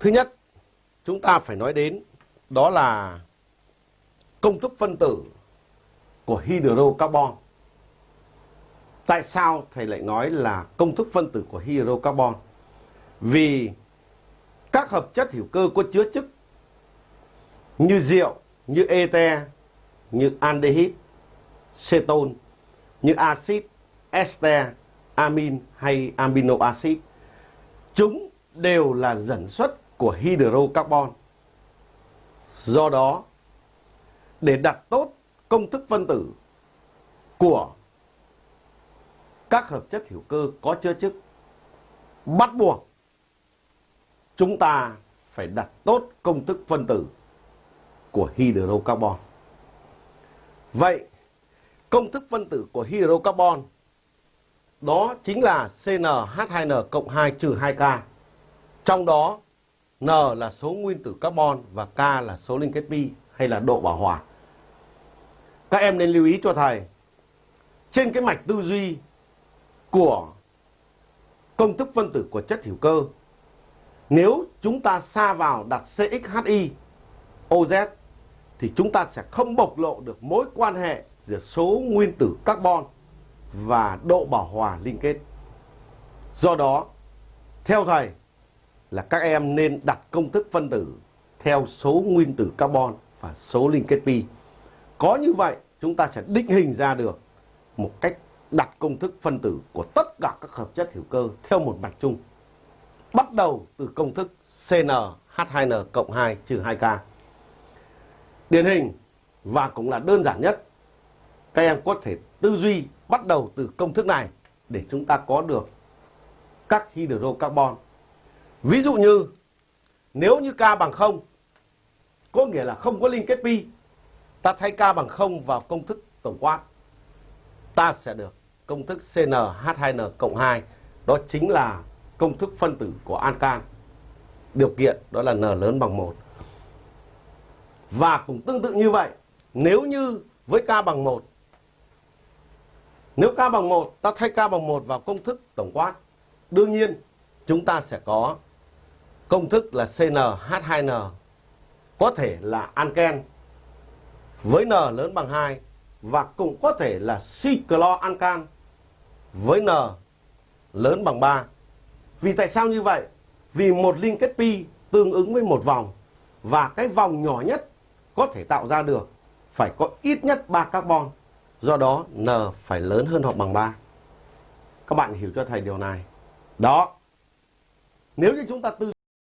Thứ nhất, chúng ta phải nói đến đó là công thức phân tử của hydrocarbon. Tại sao thầy lại nói là công thức phân tử của hydrocarbon? Vì các hợp chất hữu cơ có chứa chức như rượu, như ete, như aldehyde, cetone, như axit, ester, amin hay amino acid. Chúng đều là dẫn xuất của hydrocarbon. Do đó, để đặt tốt công thức phân tử của các hợp chất hữu cơ có chứa chức, bắt buộc chúng ta phải đặt tốt công thức phân tử của hydrocarbon. Vậy, công thức phân tử của hydrocarbon đó chính là CnH2n cộng 2 trừ 2K. Trong đó, N là số nguyên tử carbon và K là số liên kết pi hay là độ bảo hòa. Các em nên lưu ý cho thầy, trên cái mạch tư duy của công thức phân tử của chất hữu cơ, nếu chúng ta xa vào đặt CXHI, OZ thì chúng ta sẽ không bộc lộ được mối quan hệ giữa số nguyên tử carbon và độ bảo hòa liên kết. Do đó, theo thầy các em nên đặt công thức phân tử theo số nguyên tử carbon và số liên kết pi. Có như vậy, chúng ta sẽ định hình ra được một cách đặt công thức phân tử của tất cả các hợp chất hữu cơ theo một mạch chung. Bắt đầu từ công thức CnH2n cộng 2 trừ 2K. Điển hình và cũng là đơn giản nhất. Các em có thể tư duy bắt đầu từ công thức này để chúng ta có được các hydrocarbon. Ví dụ như nếu như K bằng 0 có nghĩa là không có liên kết pi, ta thay K bằng 0 vào công thức tổng quát. Ta sẽ được công thức CnH2n cộng 2, đó chính là công thức phân tử của ancan. Điều kiện đó là N lớn bằng 1. Và cũng tương tự như vậy, nếu như với K bằng 1, nếu K bằng 1, ta thay K bằng 1 vào công thức tổng quát. Đương nhiên, chúng ta sẽ có công thức là CnH2n có thể là anken với N lớn bằng 2 và cũng có thể là cycloancan với N lớn bằng 3. Vì tại sao như vậy? Vì một liên kết pi tương ứng với một vòng và cái vòng nhỏ nhất có thể tạo ra được phải có ít nhất 3 carbon. Do đó N phải lớn hơn hoặc bằng 3. Các bạn hiểu cho thầy điều này. Đó. Nếu như chúng ta tư